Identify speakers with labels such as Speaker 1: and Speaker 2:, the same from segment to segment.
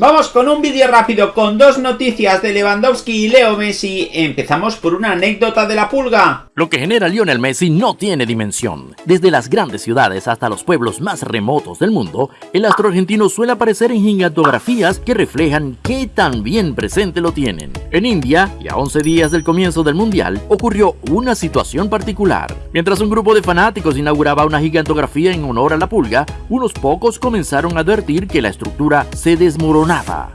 Speaker 1: Vamos con un vídeo rápido con dos noticias de Lewandowski y Leo Messi. Empezamos por una anécdota de la pulga.
Speaker 2: Lo que genera Lionel Messi no tiene dimensión. Desde las grandes ciudades hasta los pueblos más remotos del mundo, el astro argentino suele aparecer en gigantografías que reflejan qué tan bien presente lo tienen. En India, y a 11 días del comienzo del Mundial, ocurrió una situación particular. Mientras un grupo de fanáticos inauguraba una gigantografía en honor a la pulga, unos pocos comenzaron a advertir que la estructura se desmoronó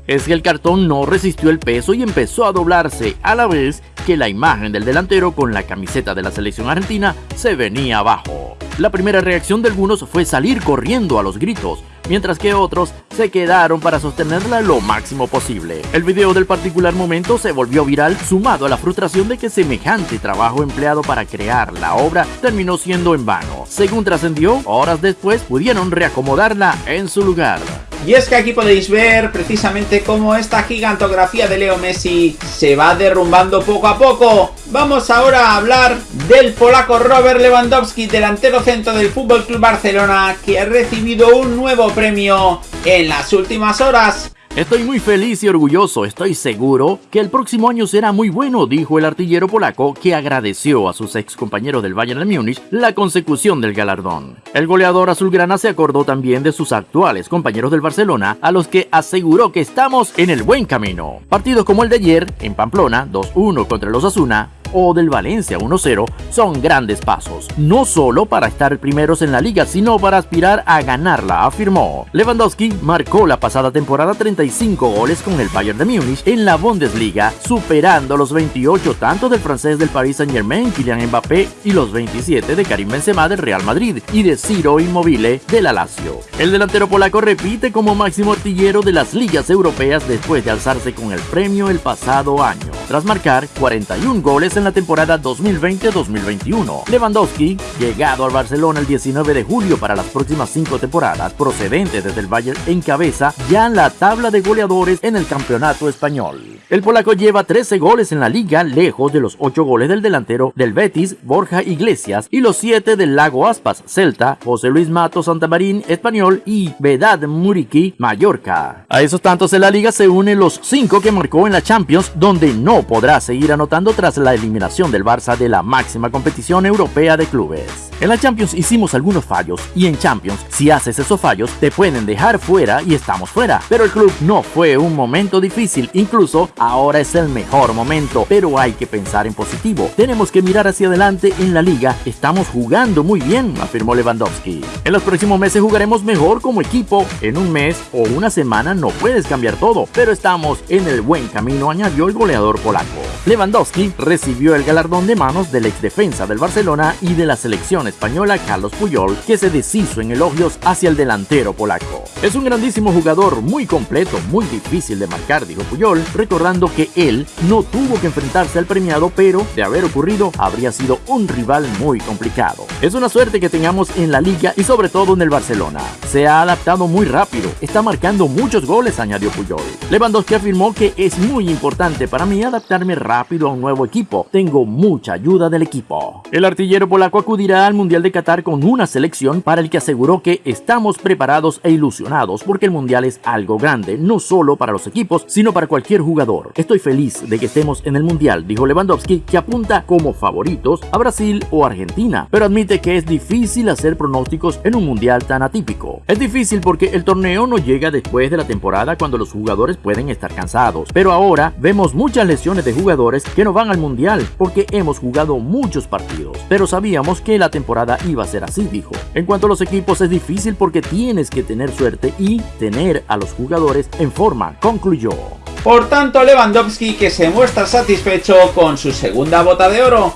Speaker 2: es que el cartón no resistió el peso y empezó a doblarse a la vez que la imagen del delantero con la camiseta de la selección argentina se venía abajo. La primera reacción de algunos fue salir corriendo a los gritos, mientras que otros se quedaron para sostenerla lo máximo posible. El video del particular momento se volvió viral sumado a la frustración de que semejante trabajo empleado para crear la obra terminó siendo en vano. Según trascendió, horas después pudieron reacomodarla en su lugar.
Speaker 1: Y es que aquí podéis ver precisamente cómo esta gigantografía de Leo Messi se va derrumbando poco a poco. Vamos ahora a hablar del polaco Robert Lewandowski, delantero centro del FC Barcelona, que ha recibido un nuevo premio en las últimas horas.
Speaker 2: Estoy muy feliz y orgulloso, estoy seguro que el próximo año será muy bueno, dijo el artillero polaco que agradeció a sus ex compañeros del Bayern de Múnich la consecución del galardón. El goleador azulgrana se acordó también de sus actuales compañeros del Barcelona, a los que aseguró que estamos en el buen camino. Partidos como el de ayer, en Pamplona, 2-1 contra los Asuna, o del Valencia 1-0 son grandes pasos, no solo para estar primeros en la liga, sino para aspirar a ganarla, afirmó. Lewandowski marcó la pasada temporada 35 goles con el Bayern de Múnich en la Bundesliga, superando los 28 tanto del francés del Paris Saint-Germain Kylian Mbappé y los 27 de Karim Benzema del Real Madrid y de Ciro Immobile del Lazio. El delantero polaco repite como máximo artillero de las ligas europeas después de alzarse con el premio el pasado año, tras marcar 41 goles en la temporada 2020-2021. Lewandowski, llegado al Barcelona el 19 de julio para las próximas cinco temporadas, procedente desde el Bayern, encabeza ya la tabla de goleadores en el campeonato español. El polaco lleva 13 goles en la liga, lejos de los 8 goles del delantero del Betis, Borja Iglesias, y los 7 del Lago Aspas, Celta, José Luis Mato Santamarín, Español, y Vedad Muriqui, Mallorca. A esos tantos en la liga se unen los 5 que marcó en la Champions, donde no podrá seguir anotando tras la eliminación del Barça de la máxima competición europea de clubes. En la Champions hicimos algunos fallos y en Champions, si haces esos fallos, te pueden dejar fuera y estamos fuera. Pero el club no fue un momento difícil, incluso ahora es el mejor momento, pero hay que pensar en positivo. Tenemos que mirar hacia adelante en la liga, estamos jugando muy bien, afirmó Lewandowski. En los próximos meses jugaremos mejor como equipo, en un mes o una semana no puedes cambiar todo, pero estamos en el buen camino, añadió el goleador polaco. Lewandowski recibió el galardón de manos del ex defensa del Barcelona y de la selección española Carlos Puyol, que se deshizo en elogios hacia el delantero polaco. Es un grandísimo jugador, muy completo, muy difícil de marcar, dijo Puyol, recordando que él no tuvo que enfrentarse al premiado, pero de haber ocurrido habría sido un rival muy complicado. Es una suerte que tengamos en la liga y sobre todo en el Barcelona. Se ha adaptado muy rápido, está marcando muchos goles, añadió Puyol. Lewandowski afirmó que es muy importante para mí adaptarme rápido a un nuevo equipo. Tengo mucha ayuda del equipo. El artillero polaco acudirá al Mundial de Qatar con una selección para el que aseguró que estamos preparados e ilusionados porque el Mundial es algo grande, no solo para los equipos, sino para cualquier jugador. Estoy feliz de que estemos en el Mundial, dijo Lewandowski, que apunta como favoritos a Brasil o Argentina, pero admite que es difícil hacer pronósticos en un Mundial tan atípico. Es difícil porque el torneo no llega después de la temporada cuando los jugadores pueden estar cansados, pero ahora vemos muchas lesiones de jugadores que no van al mundial porque hemos jugado muchos partidos, pero sabíamos que la iba a ser así, dijo. En cuanto a los equipos es difícil porque tienes que tener suerte y tener a los jugadores en forma, concluyó.
Speaker 1: Por tanto, Lewandowski que se muestra satisfecho con su segunda bota de oro.